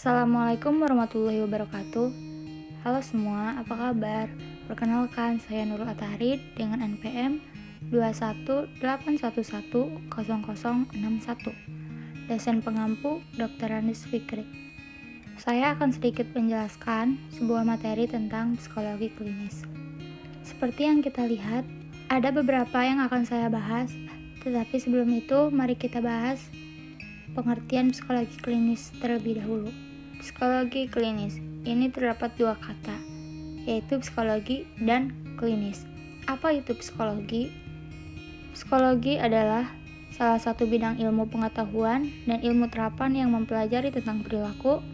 Assalamualaikum warahmatullahi wabarakatuh Halo semua, apa kabar? Perkenalkan, saya Nurul Atarid dengan NPM 218110061 Dosen pengampu Dr. Randis Fikri Saya akan sedikit menjelaskan sebuah materi tentang psikologi klinis Seperti yang kita lihat, ada beberapa yang akan saya bahas Tetapi sebelum itu, mari kita bahas pengertian psikologi klinis terlebih dahulu. Psikologi klinis ini terdapat dua kata, yaitu psikologi dan klinis. Apa itu psikologi? Psikologi adalah salah satu bidang ilmu pengetahuan dan ilmu terapan yang mempelajari tentang perilaku,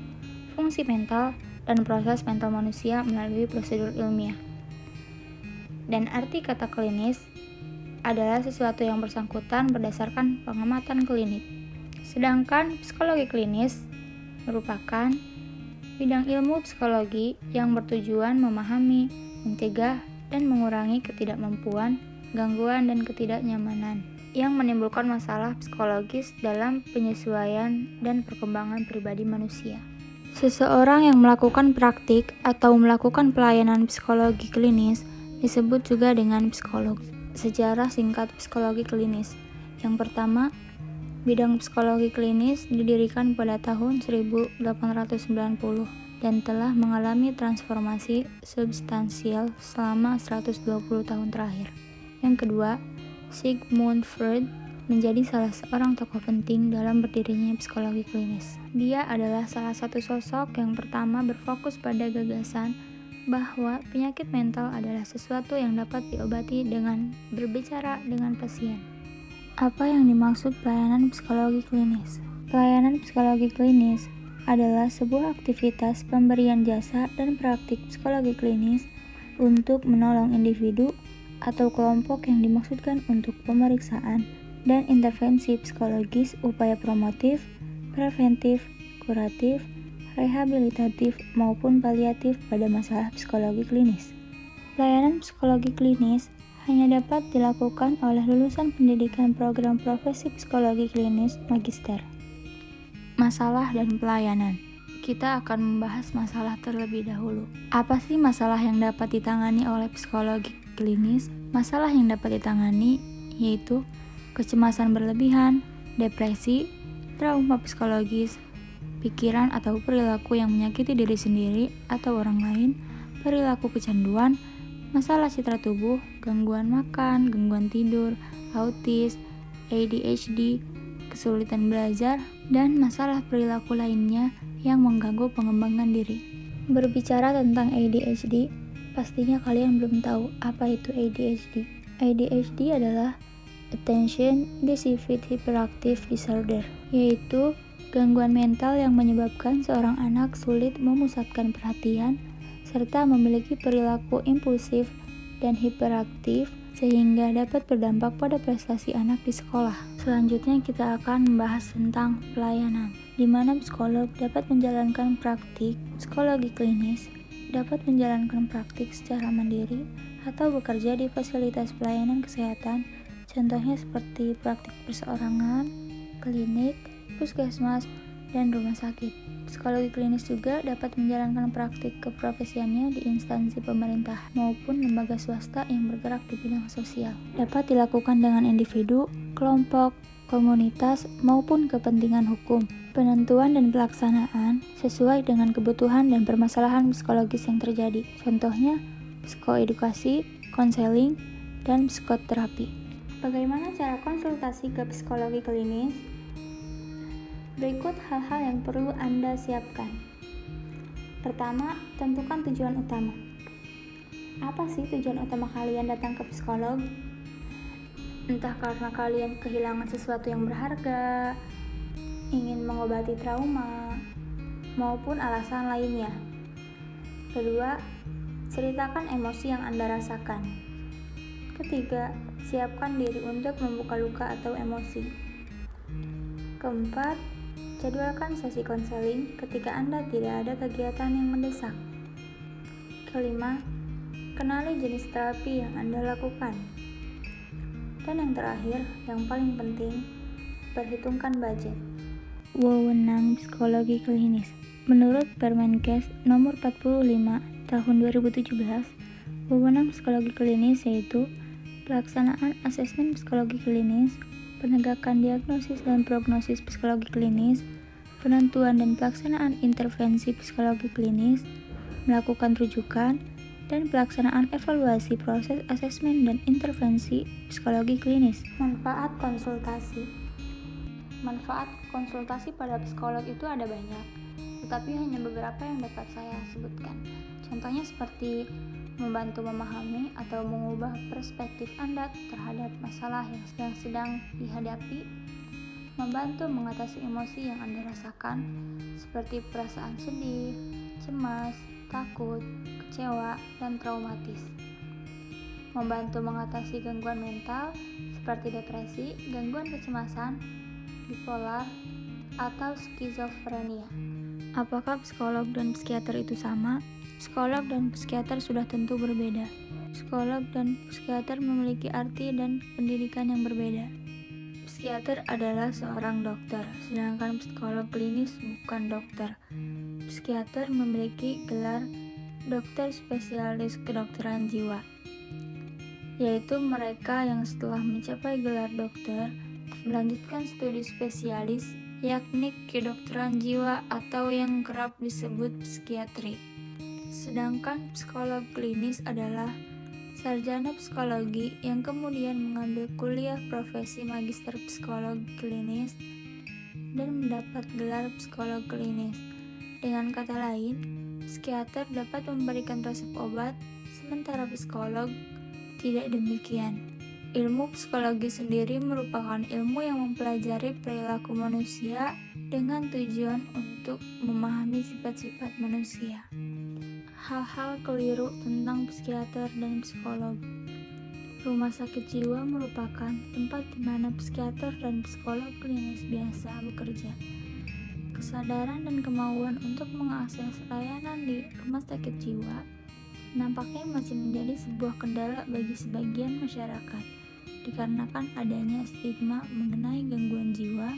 fungsi mental, dan proses mental manusia melalui prosedur ilmiah. Dan arti kata klinis adalah sesuatu yang bersangkutan berdasarkan pengamatan klinik. Sedangkan psikologi klinis merupakan bidang ilmu psikologi yang bertujuan memahami, mencegah, dan mengurangi ketidakmampuan, gangguan, dan ketidaknyamanan yang menimbulkan masalah psikologis dalam penyesuaian dan perkembangan pribadi manusia. Seseorang yang melakukan praktik atau melakukan pelayanan psikologi klinis disebut juga dengan psikolog. Sejarah singkat psikologi klinis. Yang pertama, Bidang psikologi klinis didirikan pada tahun 1890 dan telah mengalami transformasi substansial selama 120 tahun terakhir. Yang kedua, Sigmund Freud menjadi salah seorang tokoh penting dalam berdirinya psikologi klinis. Dia adalah salah satu sosok yang pertama berfokus pada gagasan bahwa penyakit mental adalah sesuatu yang dapat diobati dengan berbicara dengan pasien. Apa yang dimaksud pelayanan psikologi klinis? Pelayanan psikologi klinis adalah sebuah aktivitas pemberian jasa dan praktik psikologi klinis untuk menolong individu atau kelompok yang dimaksudkan untuk pemeriksaan dan intervensi psikologis upaya promotif, preventif, kuratif, rehabilitatif maupun paliatif pada masalah psikologi klinis. Pelayanan psikologi klinis hanya dapat dilakukan oleh lulusan pendidikan program profesi psikologi klinis magister. Masalah dan pelayanan. Kita akan membahas masalah terlebih dahulu. Apa sih masalah yang dapat ditangani oleh psikologi klinis? Masalah yang dapat ditangani yaitu kecemasan berlebihan, depresi, trauma psikologis, pikiran atau perilaku yang menyakiti diri sendiri atau orang lain, perilaku kecanduan, masalah citra tubuh, gangguan makan, gangguan tidur, autis, ADHD, kesulitan belajar, dan masalah perilaku lainnya yang mengganggu pengembangan diri. Berbicara tentang ADHD, pastinya kalian belum tahu apa itu ADHD. ADHD adalah Attention Deficit Hyperactive Disorder, yaitu gangguan mental yang menyebabkan seorang anak sulit memusatkan perhatian serta memiliki perilaku impulsif dan hiperaktif sehingga dapat berdampak pada prestasi anak di sekolah. Selanjutnya kita akan membahas tentang pelayanan, di mana psikolog dapat menjalankan praktik psikologi klinis, dapat menjalankan praktik secara mandiri, atau bekerja di fasilitas pelayanan kesehatan, contohnya seperti praktik perseorangan, klinik, puskesmas, dan rumah sakit. Psikologi klinis juga dapat menjalankan praktik keprofesiannya di instansi pemerintah maupun lembaga swasta yang bergerak di bidang sosial. Dapat dilakukan dengan individu, kelompok, komunitas, maupun kepentingan hukum. Penentuan dan pelaksanaan sesuai dengan kebutuhan dan permasalahan psikologis yang terjadi. Contohnya, psikoedukasi, konseling, dan psikoterapi. Bagaimana cara konsultasi ke psikologi klinis? Berikut hal-hal yang perlu Anda siapkan. Pertama, tentukan tujuan utama. Apa sih tujuan utama kalian datang ke psikolog? Entah karena kalian kehilangan sesuatu yang berharga, ingin mengobati trauma, maupun alasan lainnya. Kedua, ceritakan emosi yang Anda rasakan. Ketiga, siapkan diri untuk membuka luka atau emosi. Keempat, Jadwalkan sesi konseling ketika Anda tidak ada kegiatan yang mendesak. Kelima, kenali jenis terapi yang Anda lakukan. Dan yang terakhir, yang paling penting, perhitungkan budget. Wewenang psikologi klinis. Menurut Permenkes nomor 45 tahun 2017, wewenang psikologi klinis yaitu pelaksanaan asesmen psikologi klinis, penegakan diagnosis dan prognosis psikologi klinis, penentuan dan pelaksanaan intervensi psikologi klinis, melakukan rujukan, dan pelaksanaan evaluasi proses asesmen dan intervensi psikologi klinis. Manfaat konsultasi Manfaat konsultasi pada psikolog itu ada banyak tetapi hanya beberapa yang dapat saya sebutkan. Contohnya seperti membantu memahami atau mengubah perspektif Anda terhadap masalah yang sedang dihadapi, membantu mengatasi emosi yang Anda rasakan, seperti perasaan sedih, cemas, takut, kecewa, dan traumatis. Membantu mengatasi gangguan mental seperti depresi, gangguan kecemasan, bipolar, atau skizofrenia. Apakah psikolog dan psikiater itu sama? Psikolog dan psikiater sudah tentu berbeda. Psikolog dan psikiater memiliki arti dan pendidikan yang berbeda. Psikiater adalah seorang dokter, sedangkan psikolog klinis bukan dokter. Psikiater memiliki gelar dokter spesialis kedokteran jiwa, yaitu mereka yang setelah mencapai gelar dokter melanjutkan studi spesialis yakni kedokteran jiwa atau yang kerap disebut psikiatri. Sedangkan psikolog klinis adalah sarjana psikologi yang kemudian mengambil kuliah profesi magister psikolog klinis dan mendapat gelar psikolog klinis. Dengan kata lain, psikiater dapat memberikan resep obat, sementara psikolog tidak demikian. Ilmu psikologi sendiri merupakan ilmu yang mempelajari perilaku manusia dengan tujuan untuk memahami sifat-sifat manusia. Hal-hal keliru tentang psikiater dan psikolog. Rumah sakit jiwa merupakan tempat di mana psikiater dan psikolog klinis biasa bekerja. Kesadaran dan kemauan untuk mengakses layanan di rumah sakit jiwa nampaknya masih menjadi sebuah kendala bagi sebagian masyarakat dikarenakan adanya stigma mengenai gangguan jiwa,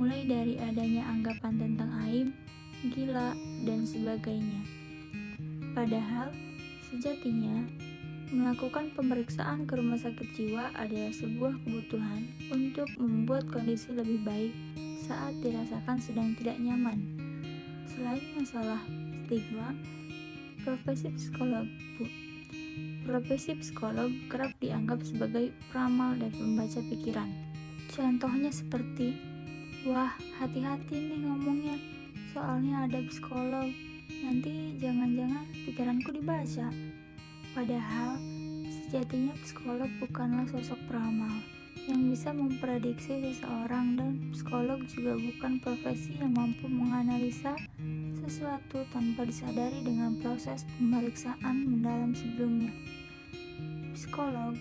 mulai dari adanya anggapan tentang aib, gila, dan sebagainya. Padahal, sejatinya melakukan pemeriksaan ke rumah sakit jiwa adalah sebuah kebutuhan untuk membuat kondisi lebih baik saat dirasakan sedang tidak nyaman. Selain masalah stigma, profesi psikolog Profesi psikolog kerap dianggap sebagai peramal dan pembaca pikiran. Contohnya seperti, wah hati-hati nih ngomongnya, soalnya ada psikolog, nanti jangan-jangan pikiranku dibaca. Padahal, sejatinya psikolog bukanlah sosok peramal yang bisa memprediksi seseorang dan psikolog juga bukan profesi yang mampu menganalisa sesuatu tanpa disadari dengan proses pemeriksaan mendalam sebelumnya. Psikolog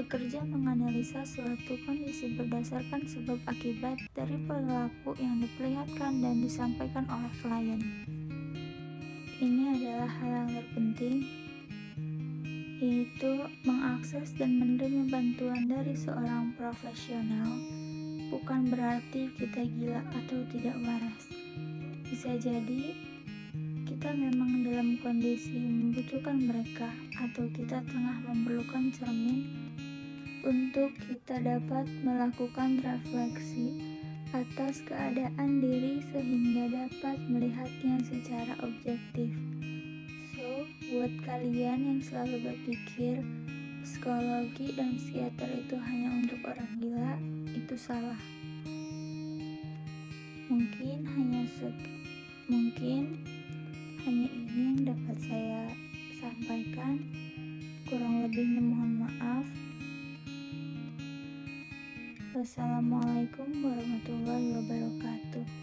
bekerja menganalisa suatu kondisi berdasarkan sebab akibat dari perilaku yang diperlihatkan dan disampaikan oleh klien. Ini adalah hal yang terpenting, yaitu mengakses dan menerima bantuan dari seorang profesional bukan berarti kita gila atau tidak waras. Bisa jadi kita memang dalam kondisi membutuhkan mereka atau kita tengah memerlukan cermin untuk kita dapat melakukan refleksi atas keadaan diri sehingga dapat melihatnya secara objektif. So, buat kalian yang selalu berpikir psikologi dan psikiater itu hanya untuk orang gila, itu salah. Mungkin hanya mungkin hanya ini yang dapat saya sampaikan. Kurang lebihnya mohon maaf. Wassalamualaikum warahmatullahi wabarakatuh.